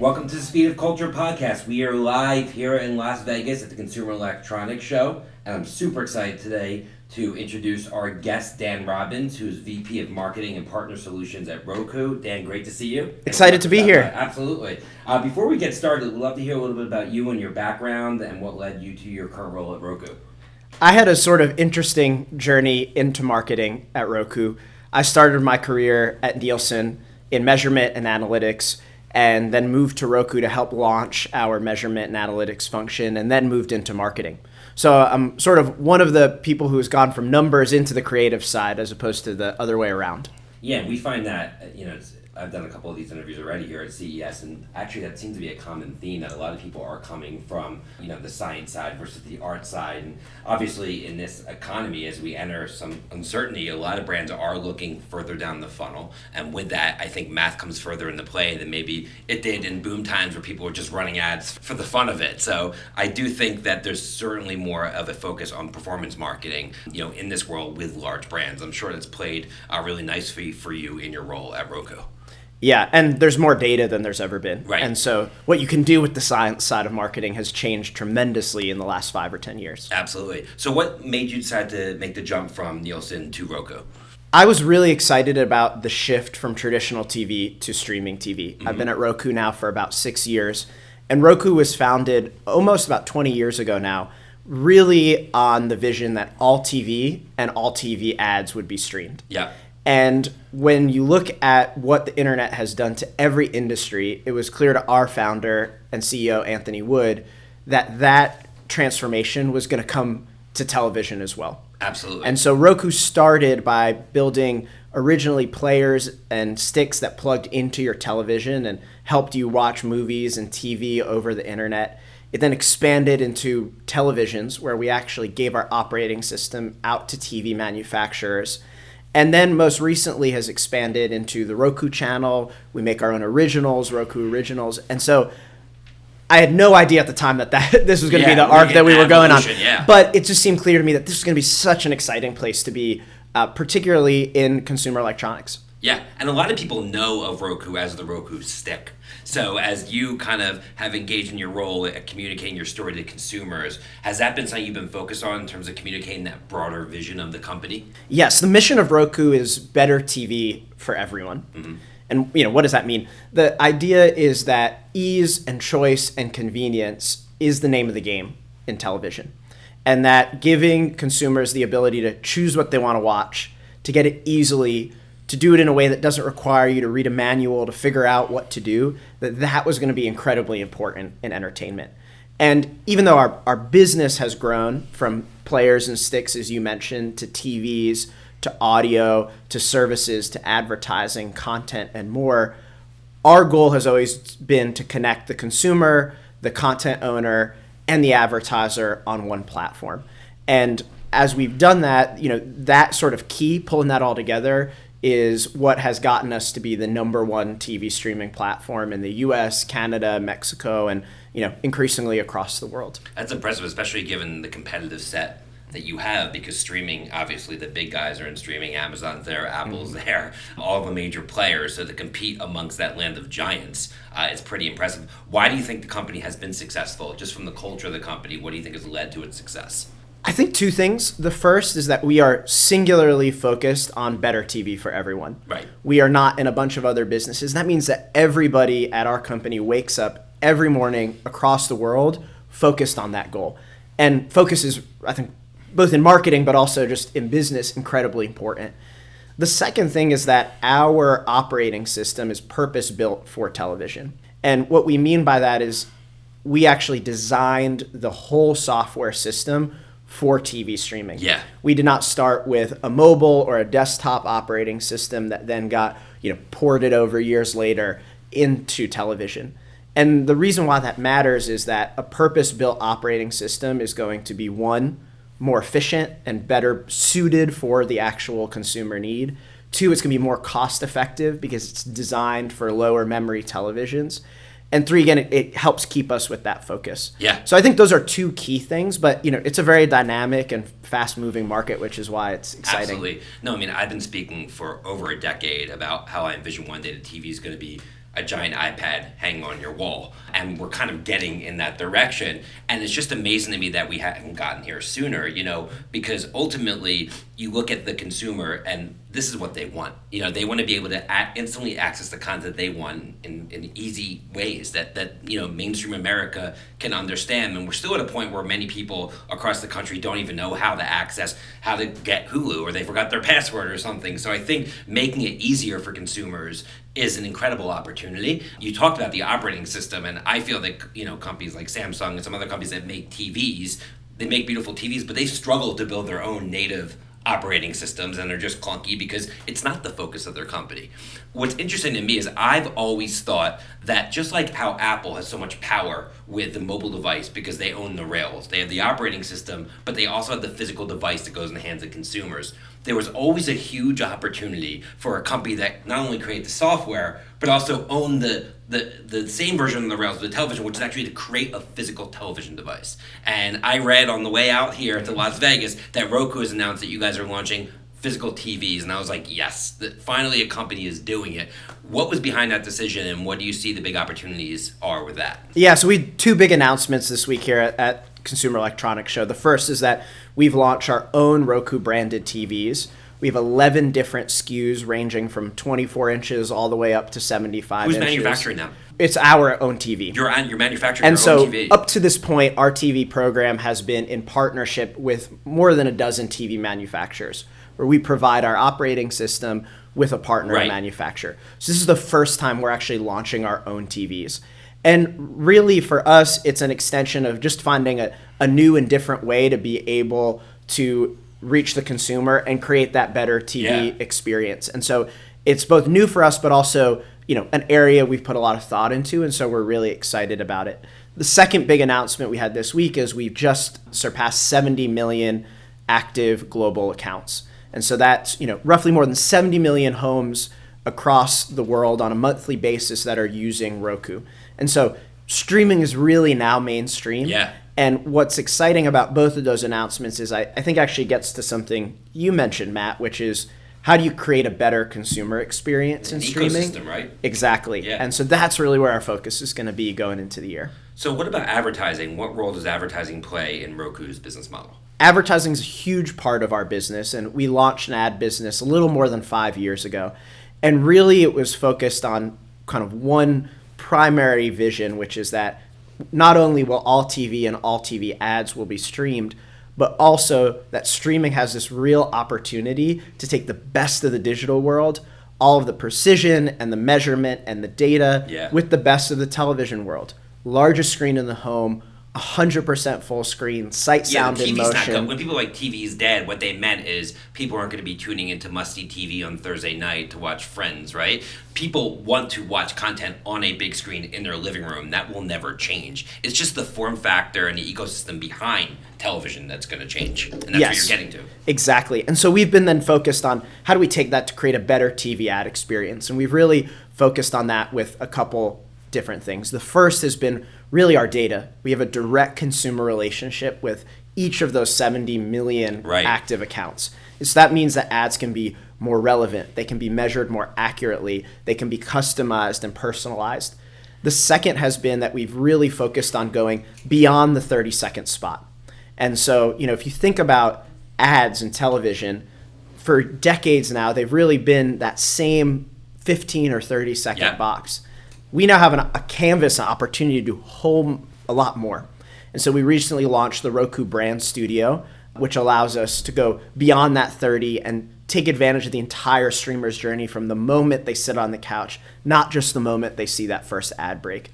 Welcome to the Speed of Culture podcast. We are live here in Las Vegas at the Consumer Electronics Show, and I'm super excited today to introduce our guest, Dan Robbins, who's VP of Marketing and Partner Solutions at Roku. Dan, great to see you. Excited to be here. Absolutely. Uh, before we get started, we'd love to hear a little bit about you and your background and what led you to your current role at Roku. I had a sort of interesting journey into marketing at Roku. I started my career at Nielsen in measurement and analytics and then moved to Roku to help launch our measurement and analytics function, and then moved into marketing. So I'm sort of one of the people who has gone from numbers into the creative side as opposed to the other way around. Yeah, we find that you know I've done a couple of these interviews already here at CES, and actually that seems to be a common theme that a lot of people are coming from, you know, the science side versus the art side. And obviously, in this economy, as we enter some uncertainty, a lot of brands are looking further down the funnel, and with that, I think math comes further into play than maybe it did in boom times where people were just running ads for the fun of it. So I do think that there's certainly more of a focus on performance marketing, you know, in this world with large brands. I'm sure that's played uh, really nicely for you in your role at Roku. Yeah, and there's more data than there's ever been. Right. And so what you can do with the science side of marketing has changed tremendously in the last five or 10 years. Absolutely. So what made you decide to make the jump from Nielsen to Roku? I was really excited about the shift from traditional TV to streaming TV. Mm-hmm. I've been at Roku now for about six years, and Roku was founded almost about 20 years ago now, really on the vision that all TV and all TV ads would be streamed. Yeah. And when you look at what the internet has done to every industry, it was clear to our founder and CEO, Anthony Wood, that that transformation was going to come to television as well. Absolutely. And so Roku started by building originally players and sticks that plugged into your television and helped you watch movies and TV over the internet. It then expanded into televisions, where we actually gave our operating system out to TV manufacturers and then most recently has expanded into the Roku channel. We make our own originals, Roku originals, and so I had no idea at the time that, that this was going to yeah, be the arc that we were going on. Yeah. But it just seemed clear to me that this was going to be such an exciting place to be, uh, particularly in consumer electronics. Yeah, and a lot of people know of Roku as the Roku stick. So, as you kind of have engaged in your role at communicating your story to consumers, has that been something you've been focused on in terms of communicating that broader vision of the company? Yes, the mission of Roku is better TV for everyone. Mm-hmm. And you know, what does that mean? The idea is that ease and choice and convenience is the name of the game in television. And that giving consumers the ability to choose what they want to watch, to get it easily to do it in a way that doesn't require you to read a manual to figure out what to do, that that was going to be incredibly important in entertainment. And even though our, our business has grown from players and sticks, as you mentioned, to TVs, to audio, to services, to advertising, content, and more, our goal has always been to connect the consumer, the content owner, and the advertiser on one platform. And as we've done that, you know, that sort of key, pulling that all together, is what has gotten us to be the number one TV streaming platform in the US, Canada, Mexico, and you know, increasingly across the world. That's impressive, especially given the competitive set that you have because streaming obviously the big guys are in streaming amazon's there apple's mm-hmm. there all the major players so to compete amongst that land of giants uh, is pretty impressive why do you think the company has been successful just from the culture of the company what do you think has led to its success I think two things. The first is that we are singularly focused on better TV for everyone. Right. We are not in a bunch of other businesses. That means that everybody at our company wakes up every morning across the world focused on that goal. And focus is, I think, both in marketing but also just in business, incredibly important. The second thing is that our operating system is purpose built for television. And what we mean by that is we actually designed the whole software system for TV streaming. Yeah. We did not start with a mobile or a desktop operating system that then got, you know, ported over years later into television. And the reason why that matters is that a purpose-built operating system is going to be one more efficient and better suited for the actual consumer need. Two, it's going to be more cost effective because it's designed for lower memory televisions and three again it, it, helps keep us with that focus. Yeah. So i think those are two key things but you know it's a very dynamic and fast moving market which is why it's exciting. Absolutely. No i mean i've been speaking for over a decade about how i envision one day the tv is going to be a giant iPad hanging on your wall. And we're kind of getting in that direction. And it's just amazing to me that we haven't gotten here sooner, you know, because ultimately you look at the consumer and this is what they want. You know, they want to be able to instantly access the content they want in, in easy ways that, that, you know, mainstream America can understand. And we're still at a point where many people across the country don't even know how to access, how to get Hulu, or they forgot their password or something. So I think making it easier for consumers is an incredible opportunity. You talked about the operating system, and I feel that you know companies like Samsung and some other companies that make TVs, they make beautiful TVs, but they struggle to build their own native operating systems and they're just clunky because it's not the focus of their company. What's interesting to me is I've always thought that just like how Apple has so much power with the mobile device because they own the rails, they have the operating system, but they also have the physical device that goes in the hands of consumers. There was always a huge opportunity for a company that not only create the software but also own the the, the same version of the rails of the television, which is actually to create a physical television device. And I read on the way out here to Las Vegas that Roku has announced that you guys are launching physical TVs, and I was like, yes, that finally a company is doing it. What was behind that decision, and what do you see the big opportunities are with that? Yeah, so we had two big announcements this week here at, at Consumer Electronics Show. The first is that we've launched our own Roku branded TVs. We have 11 different SKUs ranging from 24 inches all the way up to 75 Who's inches. manufacturing them? It's our own TV. You're on, you're manufacturing and your so own TV. up to this point, our TV program has been in partnership with more than a dozen TV manufacturers, where we provide our operating system with a partner Right. manufacturer. So this is the first time we're actually launching our own TVs. And really, for us, it's an extension of just finding a, a new and different way to be able to reach the consumer and create that better TV Yeah. experience. And so it's both new for us, but also you know an area we've put a lot of thought into, and so we're really excited about it. The second big announcement we had this week is we've just surpassed 70 million active global accounts, and so that's you know roughly more than 70 million homes across the world on a monthly basis that are using Roku, and so streaming is really now mainstream. Yeah. And what's exciting about both of those announcements is I, I think actually gets to something you mentioned, Matt, which is how do you create a better consumer experience in An streaming? ecosystem, right? Exactly. Yeah. And so that's really where our focus is going to be going into the year. So what about advertising? What role does advertising play in Roku's business model? Advertising is a huge part of our business, and we launched an ad business a little more than five years ago. And really, it was focused on kind of one primary vision, which is that not only will all TV and all TV ads will be streamed, but also that streaming has this real opportunity to take the best of the digital world, all of the precision and the measurement and the data, Yeah. with the best of the television world. Largest screen in the home, 100% full screen, sight, Yeah, sound, the TV's not motion. good. When people like TV's dead, what they meant is people aren't going to be tuning into must-see TV on Thursday night to watch Friends, right? People want to watch content on a big screen in their living room. That will never change. It's just the form factor and the ecosystem behind television that's going to change, and that's Yes. what you're getting to. Exactly. And so we've been then focused on how do we take that to create a better TV ad experience? And we've really focused on that with a couple different things. The first has been really our data. We have a direct consumer relationship with each of those 70 million Right. active accounts. So that means that ads can be more relevant, they can be measured more accurately, they can be customized and personalized. The second has been that we've really focused on going beyond the 30 second spot. And so, you know, if you think about ads in television, for decades now, they've really been that same 15 or 30 second Yeah. box. We now have an, a canvas, an opportunity to do whole a lot more. And so we recently launched the Roku Brand Studio, which allows us to go beyond that 30 and take advantage of the entire streamer's journey from the moment they sit on the couch, not just the moment they see that first ad break.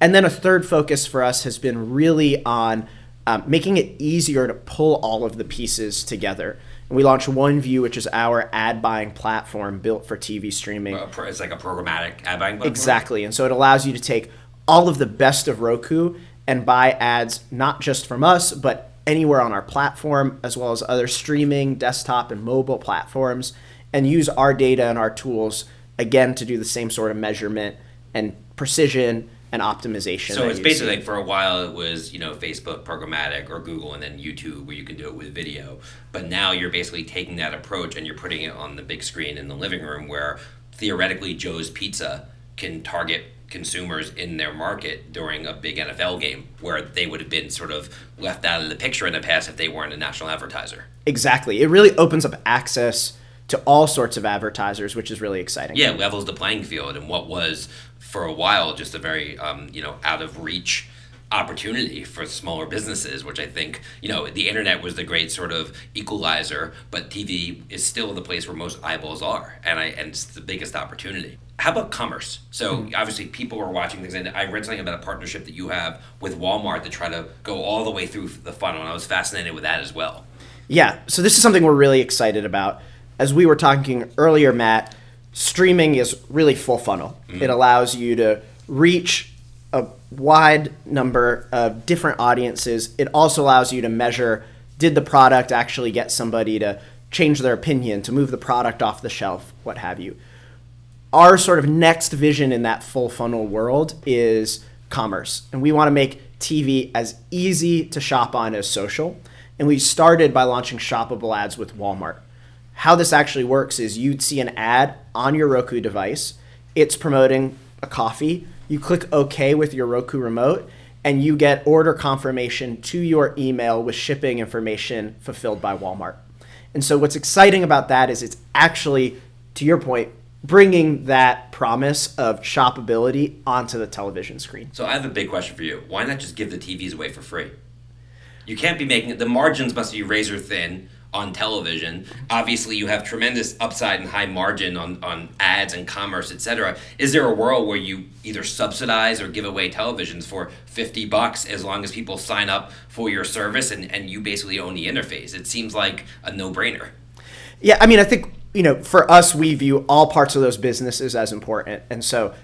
And then a third focus for us has been really on um, making it easier to pull all of the pieces together. We launched OneView, which is our ad buying platform built for TV streaming. Uh, It's like a programmatic ad buying platform. Exactly. And so it allows you to take all of the best of Roku and buy ads not just from us, but anywhere on our platform, as well as other streaming, desktop, and mobile platforms, and use our data and our tools again to do the same sort of measurement and precision and optimization. So it's basically like for a while it was you know Facebook programmatic or Google and then YouTube where you can do it with video. But now you're basically taking that approach and you're putting it on the big screen in the living room where theoretically Joe's Pizza can target consumers in their market during a big NFL game where they would have been sort of left out of the picture in the past if they weren't a national advertiser. Exactly. It really opens up access to all sorts of advertisers, which is really exciting. Yeah, levels the playing field and what was for a while just a very um, you know out of reach opportunity for smaller businesses, which I think, you know, the internet was the great sort of equalizer, but TV is still the place where most eyeballs are, and I and it's the biggest opportunity. How about commerce? So mm-hmm. obviously people are watching things, and I read something about a partnership that you have with Walmart to try to go all the way through the funnel, and I was fascinated with that as well. Yeah, so this is something we're really excited about. As we were talking earlier, Matt, streaming is really full funnel. Mm-hmm. It allows you to reach a wide number of different audiences. It also allows you to measure did the product actually get somebody to change their opinion, to move the product off the shelf, what have you. Our sort of next vision in that full funnel world is commerce. And we want to make TV as easy to shop on as social. And we started by launching shoppable ads with Walmart. How this actually works is you'd see an ad on your Roku device. It's promoting a coffee you click OK with your Roku remote, and you get order confirmation to your email with shipping information fulfilled by Walmart. And so, what's exciting about that is it's actually, to your point, bringing that promise of shoppability onto the television screen. So, I have a big question for you. Why not just give the TVs away for free? You can't be making it, the margins must be razor thin on television. Obviously, you have tremendous upside and high margin on, on ads and commerce, etc. Is there a world where you either subsidize or give away televisions for 50 bucks as long as people sign up for your service and, and you basically own the interface? It seems like a no brainer. Yeah, I mean, I think, you know, for us, we view all parts of those businesses as important. And so,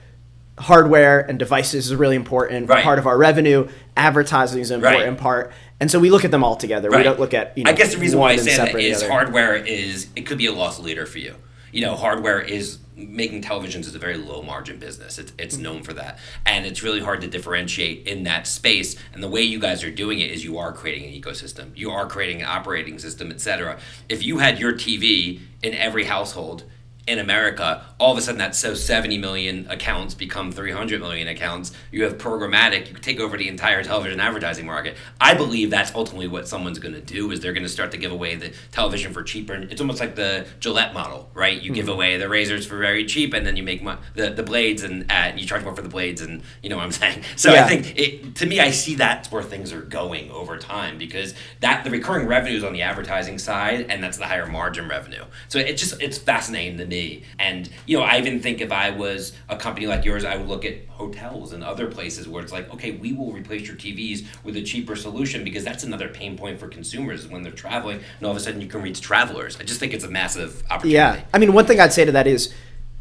hardware and devices is really important right. part of our revenue. Advertising is an important right. part. And so we look at them all together. Right. We don't look at you know. I guess the reason why I say that is hardware is it could be a loss leader for you. You know, hardware is making televisions is a very low margin business. It's, it's mm-hmm. known for that, and it's really hard to differentiate in that space. And the way you guys are doing it is you are creating an ecosystem. You are creating an operating system, etc. If you had your TV in every household in America, all of a sudden that so 70 million accounts become 300 million accounts. You have programmatic, you take over the entire television advertising market. I believe that's ultimately what someone's going to do is they're going to start to give away the television for cheaper. It's almost like the Gillette model, right? You mm-hmm. give away the razors for very cheap and then you make mo- the, the blades and uh, you charge more for the blades and you know what I'm saying? So yeah. I think it, to me, I see that's where things are going over time because that the recurring revenue is on the advertising side and that's the higher margin revenue. So it's just, it's fascinating to me and, you know, I even think if I was a company like yours, I would look at hotels and other places where it's like, okay, we will replace your TVs with a cheaper solution because that's another pain point for consumers when they're traveling and all of a sudden you can reach travelers. I just think it's a massive opportunity. Yeah. I mean, one thing I'd say to that is,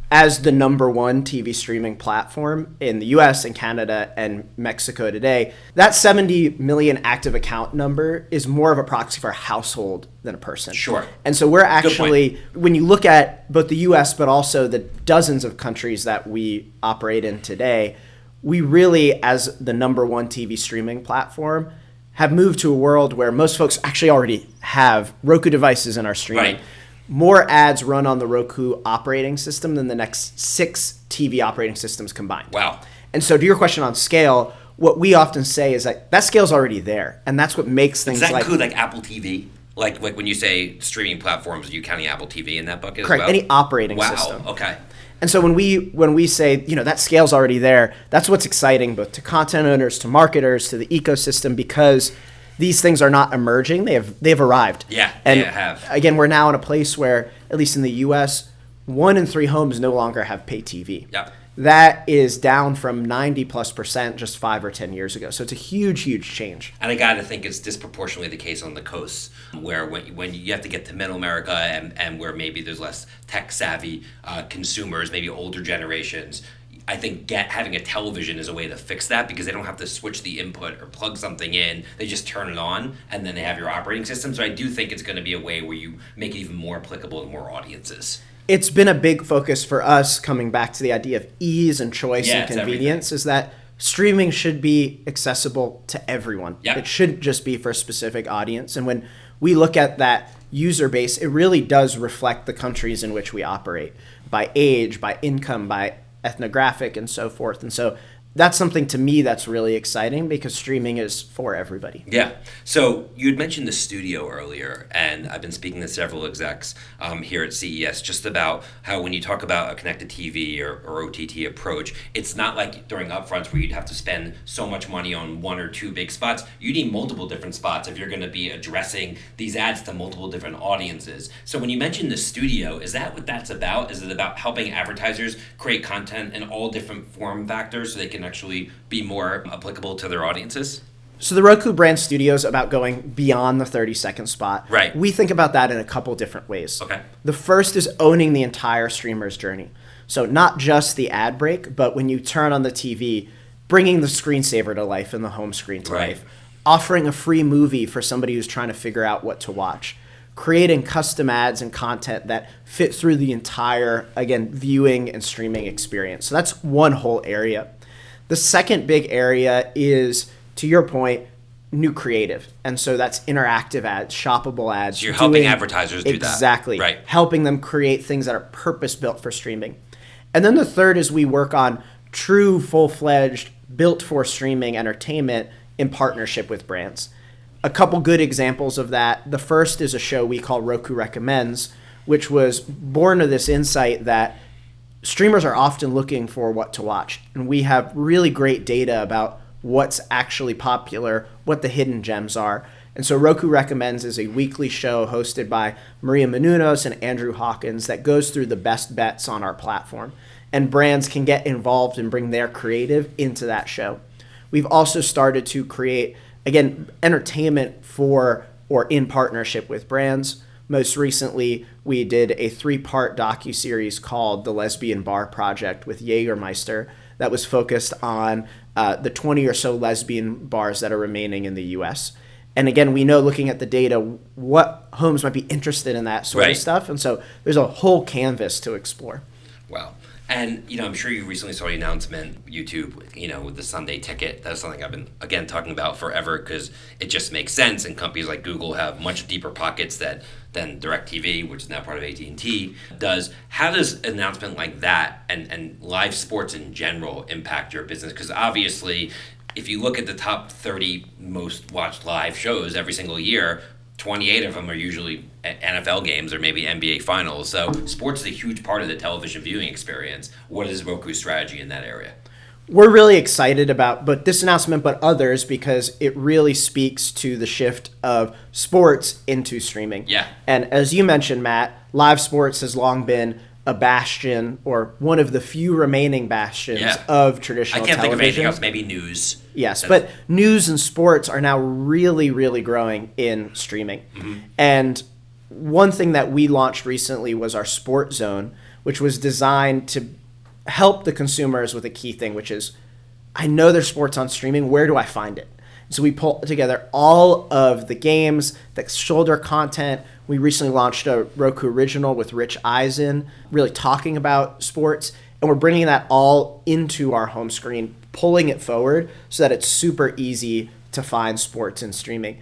as the number one TV streaming platform in the US and Canada and Mexico today, that 70 million active account number is more of a proxy for a household than a person. Sure. And so we're actually, when you look at both the US but also the dozens of countries that we operate in today, we really, as the number one TV streaming platform, have moved to a world where most folks actually already have Roku devices in our streaming. Right more ads run on the Roku operating system than the next six TV operating systems combined. Wow. And so, to your question on scale, what we often say is that that scale's already there, and that's what makes things. Does that like, include like Apple TV? Like, like when you say streaming platforms, are you counting Apple TV in that bucket correct, well? Any operating wow. system. Wow. Okay. And so when we when we say you know that scale's already there, that's what's exciting both to content owners, to marketers, to the ecosystem because these things are not emerging; they have they have arrived. Yeah, and have. again, we're now in a place where, at least in the U.S., one in three homes no longer have pay TV. Yeah. That is down from 90 plus percent just five or 10 years ago. So it's a huge, huge change. And I got to think it's disproportionately the case on the coasts where when, when you have to get to middle America and, and where maybe there's less tech savvy uh, consumers, maybe older generations, I think get having a television is a way to fix that because they don't have to switch the input or plug something in. They just turn it on and then they have your operating system. So I do think it's going to be a way where you make it even more applicable to more audiences. It's been a big focus for us coming back to the idea of ease and choice yeah, and convenience is that streaming should be accessible to everyone. Yep. It shouldn't just be for a specific audience. And when we look at that user base, it really does reflect the countries in which we operate by age, by income, by ethnographic and so forth. And so that's something to me that's really exciting because streaming is for everybody. Yeah. So you had mentioned the studio earlier, and I've been speaking to several execs um, here at CES just about how when you talk about a connected TV or, or OTT approach, it's not like during upfronts where you'd have to spend so much money on one or two big spots. You need multiple different spots if you're going to be addressing these ads to multiple different audiences. So when you mentioned the studio, is that what that's about? Is it about helping advertisers create content in all different form factors so they can actually be more applicable to their audiences? So the Roku brand studio is about going beyond the 30 second spot. Right. We think about that in a couple different ways. Okay. The first is owning the entire streamer's journey. So not just the ad break, but when you turn on the TV, bringing the screensaver to life and the home screen to Right. life, offering a free movie for somebody who's trying to figure out what to watch, creating custom ads and content that fit through the entire again viewing and streaming experience. So that's one whole area. The second big area is, to your point, new creative. And so that's interactive ads, shoppable ads. So you're helping advertisers do that. Exactly. Right. Helping them create things that are purpose built for streaming. And then the third is we work on true, full fledged, built for streaming entertainment in partnership with brands. A couple good examples of that. The first is a show we call Roku Recommends, which was born of this insight that streamers are often looking for what to watch. And we have really great data about what's actually popular, what the hidden gems are. And so Roku Recommends is a weekly show hosted by Maria Menounos and Andrew Hawkins that goes through the best bets on our platform. And brands can get involved and bring their creative into that show. We've also started to create, again, entertainment for or in partnership with brands. Most recently, we did a three-part docu-series called The Lesbian Bar Project with Jägermeister that was focused on uh, the 20 or so lesbian bars that are remaining in the U.S. And again, we know looking at the data what homes might be interested in that sort Right. of stuff, and so there's a whole canvas to explore. Wow. And you know, I'm sure you recently saw the announcement, YouTube, you know, with the Sunday ticket. That's something I've been again talking about forever because it just makes sense. And companies like Google have much deeper pockets that than DirecTV, which is now part of AT and T, does. How does an announcement like that and and live sports in general impact your business? Because obviously, if you look at the top 30 most watched live shows every single year, 28 of them are usually NFL games or maybe NBA finals. So sports is a huge part of the television viewing experience. What is Roku's strategy in that area? We're really excited about but this announcement but others because it really speaks to the shift of sports into streaming Yeah. and as you mentioned matt live sports has long been a bastion or one of the few remaining bastions Yeah. of I traditional can't think of anything television. else. Maybe news. Yes, That's- but news and sports are now really, really growing in streaming. Mm-hmm. And one thing that we launched recently was our Sport Zone, which was designed to help the consumers with a key thing, which is I know there's sports on streaming. Where do I find it? So we pull together all of the games, the shoulder content. We recently launched a Roku original with Rich Eisen, really talking about sports, and we're bringing that all into our home screen, pulling it forward so that it's super easy to find sports in streaming.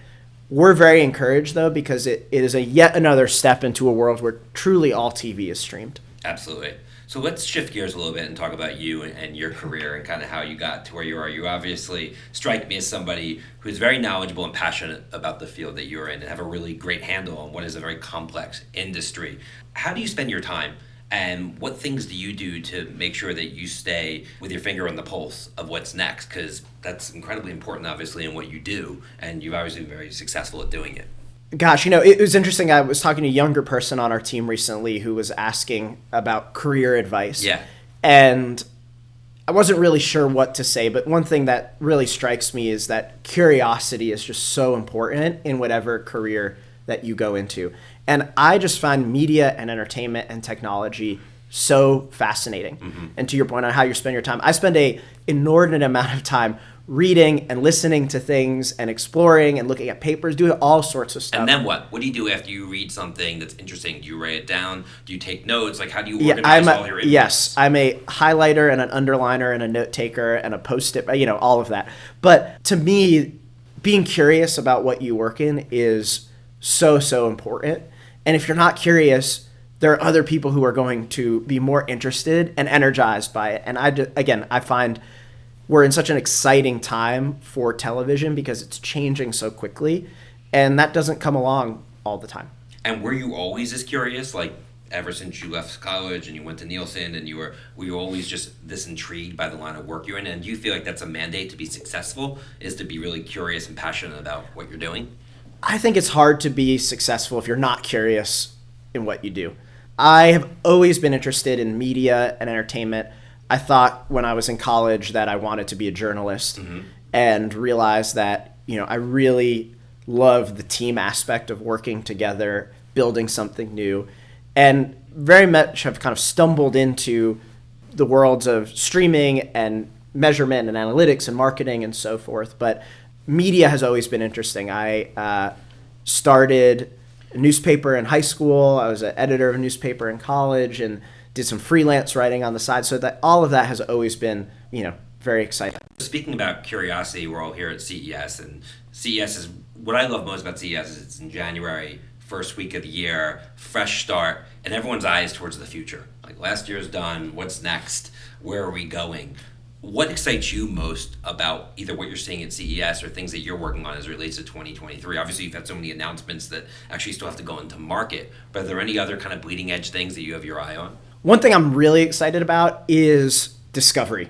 We're very encouraged though because it, it is a yet another step into a world where truly all TV is streamed. Absolutely. So let's shift gears a little bit and talk about you and, your career and kind of how you got to where you are. You obviously strike me as somebody who's very knowledgeable and passionate about the field that you're in and have a really great handle on what is a very complex industry. How do you spend your time? And what things do you do to make sure that you stay with your finger on the pulse of what's next? Because that's incredibly important, obviously, in what you do, and you've obviously been very successful at doing it. Gosh, you know, it was interesting. I was talking to a younger person on our team recently who was asking about career advice. Yeah. And I wasn't really sure what to say, but one thing that really strikes me is that curiosity is just so important in whatever career that you go into. And I just find media and entertainment and technology so fascinating. Mm-hmm. And to your point on how you spend your time, I spend a inordinate amount of time reading and listening to things and exploring and looking at papers, doing all sorts of stuff. And then what? What do you do after you read something that's interesting? Do you write it down? Do you take notes? Like, how do you Yeah, organize I'm all your inputs? yes, I'm a highlighter and an underliner and a note taker and a post-it, you know, all of that. But to me, being curious about what you work in is so so important. And if you're not curious, there are other people who are going to be more interested and energized by it. And I, again, I find we're in such an exciting time for television because it's changing so quickly, and that doesn't come along all the time. And were you always as curious, like ever since you left college and you went to Nielsen, and you were were you always just this intrigued by the line of work you're in? And do you feel like that's a mandate to be successful? Is to be really curious and passionate about what you're doing? I think it's hard to be successful if you're not curious in what you do. I have always been interested in media and entertainment. I thought when I was in college that I wanted to be a journalist mm-hmm. and realized that, you know, I really love the team aspect of working together, building something new, and very much have kind of stumbled into the worlds of streaming and measurement and analytics and marketing and so forth. But media has always been interesting. I uh, started a newspaper in high school. I was an editor of a newspaper in college and did some freelance writing on the side. So that all of that has always been, you know, very exciting. Speaking about curiosity, we're all here at CES, and CES is what I love most about CES is it's in January, first week of the year, fresh start, and everyone's eyes towards the future. Like last year's done, what's next? Where are we going? what excites you most about either what you're seeing at CES or things that you're working on as it relates to 2023? Obviously, you've had so many announcements that actually still have to go into market, but are there any other kind of bleeding edge things that you have your eye on? One thing I'm really excited about is discovery.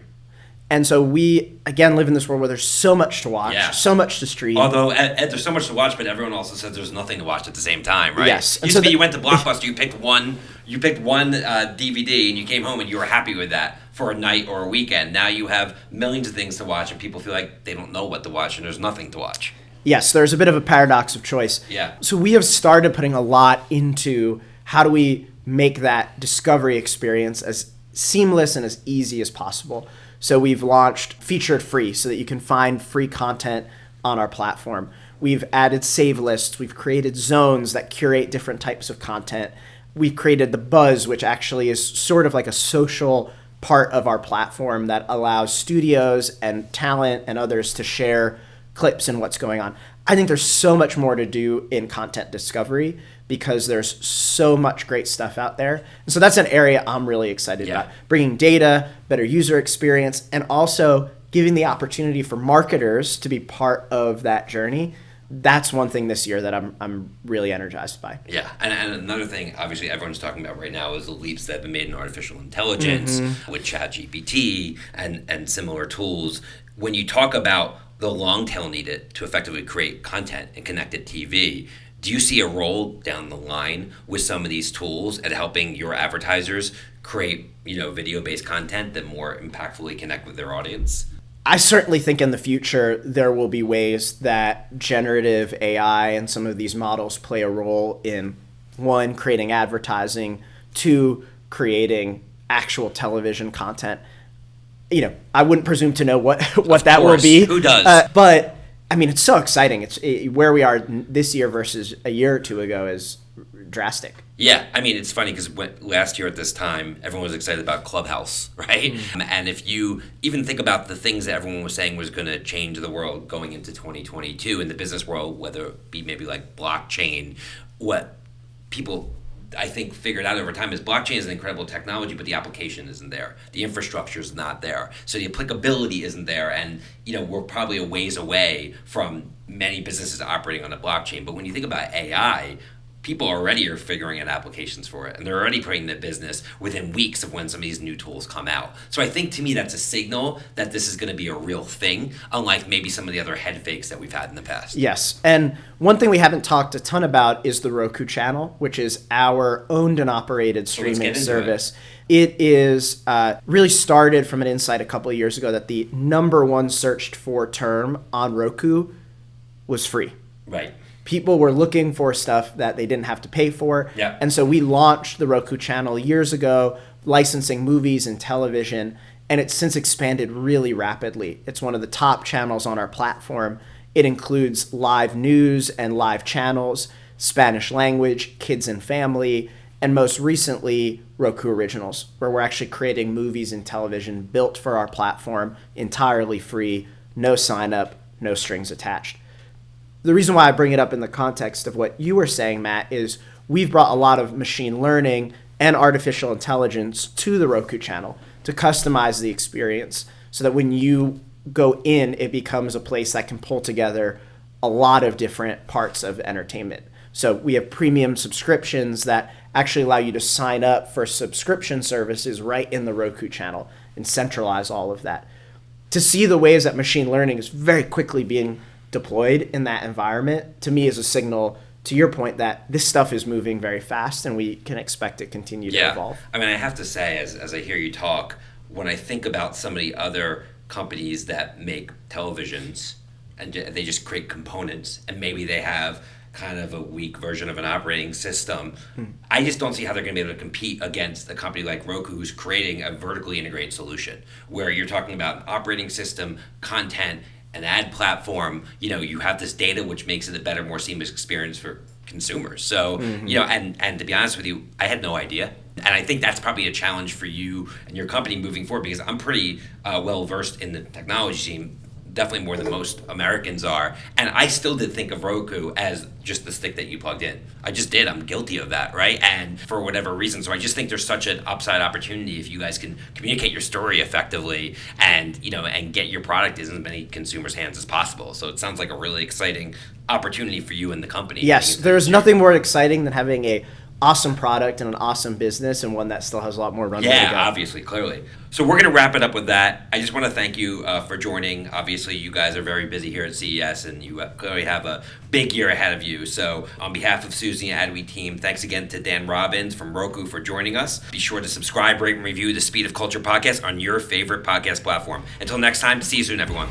And so we again live in this world where there's so much to watch, yeah. so much to stream. Although Ed, Ed, there's so much to watch, but everyone also says there's nothing to watch at the same time, right? Yes. Used so to be the, you went to Blockbuster, you picked one, you picked one uh, DVD, and you came home and you were happy with that for a night or a weekend. Now you have millions of things to watch, and people feel like they don't know what to watch, and there's nothing to watch. Yes, there's a bit of a paradox of choice. Yeah. So we have started putting a lot into how do we make that discovery experience as seamless and as easy as possible. So we've launched featured free so that you can find free content on our platform. We've added save lists, we've created zones that curate different types of content. We've created the buzz, which actually is sort of like a social part of our platform that allows studios and talent and others to share clips and what's going on. I think there's so much more to do in content discovery because there's so much great stuff out there. And so that's an area I'm really excited yeah. about. Bringing data, better user experience, and also giving the opportunity for marketers to be part of that journey. That's one thing this year that I'm, I'm really energized by. Yeah. And, and another thing, obviously, everyone's talking about right now is the leaps that have been made in artificial intelligence mm-hmm. with ChatGPT and, and similar tools. When you talk about the long tail needed to effectively create content and connected TV, do you see a role down the line with some of these tools at helping your advertisers create you know video based content that more impactfully connect with their audience I certainly think in the future there will be ways that generative AI and some of these models play a role in one creating advertising, two creating actual television content. You know, I wouldn't presume to know what what that will be. Who does? Uh, but I mean, it's so exciting. It's it, where we are this year versus a year or two ago is drastic. Yeah, I mean, it's funny because last year at this time, everyone was excited about Clubhouse, right? Mm. And if you even think about the things that everyone was saying was going to change the world going into 2022 in the business world, whether it be maybe like blockchain, what people I think figured out over time is blockchain is an incredible technology, but the application isn't there. The infrastructure is not there. So the applicability isn't there. And, you know, we're probably a ways away from many businesses operating on the blockchain. But when you think about AI, people already are figuring out applications for it and they're already putting the business within weeks of when some of these new tools come out. So i think to me that's a signal that this is going to be a real thing unlike maybe some of the other head fakes that we've had in the past. Yes and one thing we haven't talked a ton about is the roku channel which is our owned and operated streaming service it. it is uh, really started from an insight a couple of years ago that the number one searched for term on roku was free. Right people were looking for stuff that they didn't have to pay for. Yeah. And so we launched the Roku channel years ago, licensing movies and television, and it's since expanded really rapidly. It's one of the top channels on our platform. It includes live news and live channels, Spanish language, kids and family, and most recently, Roku Originals, where we're actually creating movies and television built for our platform entirely free, no sign up, no strings attached the reason why I bring it up in the context of what you were saying, Matt, is we've brought a lot of machine learning and artificial intelligence to the Roku channel to customize the experience so that when you go in, it becomes a place that can pull together a lot of different parts of entertainment. So we have premium subscriptions that actually allow you to sign up for subscription services right in the Roku channel and centralize all of that. To see the ways that machine learning is very quickly being deployed in that environment to me is a signal to your point that this stuff is moving very fast and we can expect it continue to evolve. I mean, I have to say, as, as I hear you talk, when I think about some of the other companies that make televisions and they just create components and maybe they have kind of a weak version of an operating system. Hmm. I just don't see how they're going to be able to compete against a company like Roku who's creating a vertically integrated solution where you're talking about operating system, content, an ad platform. You know, you have this data which makes it a better, more seamless experience for consumers. So, mm-hmm. you know, and and to be honest with you, I had no idea. And I think that's probably a challenge for you and your company moving forward because I'm pretty uh, well versed in the technology scene definitely more than most Americans are. And I still did think of Roku as just the stick that you plugged in. I just did. I'm guilty of that, right? And for whatever reason, so I just think there's such an upside opportunity if you guys can communicate your story effectively and you know and get your product in as many consumers' hands as possible. So it sounds like a really exciting opportunity for you and the company. Yes, there's nothing more exciting than having a awesome product and an awesome business and one that still has a lot more runway yeah, obviously, clearly. So we're going to wrap it up with that. I just want to thank you uh, for joining. Obviously, you guys are very busy here at CES and you clearly have a big year ahead of you. So on behalf of Suzy and Adweek team, thanks again to Dan Robbins from Roku for joining us. Be sure to subscribe, rate, and review the Speed of Culture podcast on your favorite podcast platform. Until next time, see you soon, everyone.